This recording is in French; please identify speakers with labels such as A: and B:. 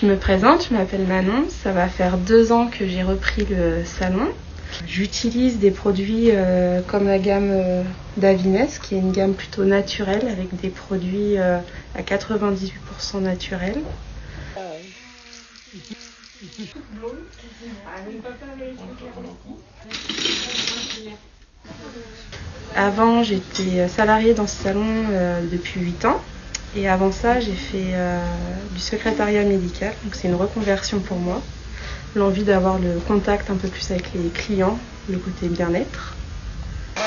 A: Je me présente, je m'appelle Manon, ça va faire deux ans que j'ai repris le salon. J'utilise des produits euh, comme la gamme euh, d'Avines, qui est une gamme plutôt naturelle avec des produits euh, à 98% naturels. Avant, j'étais salariée dans ce salon depuis 8 ans. Et avant ça, j'ai fait du secrétariat médical, donc c'est une reconversion pour moi. L'envie d'avoir le contact un peu plus avec les clients, le côté bien-être. Ouais,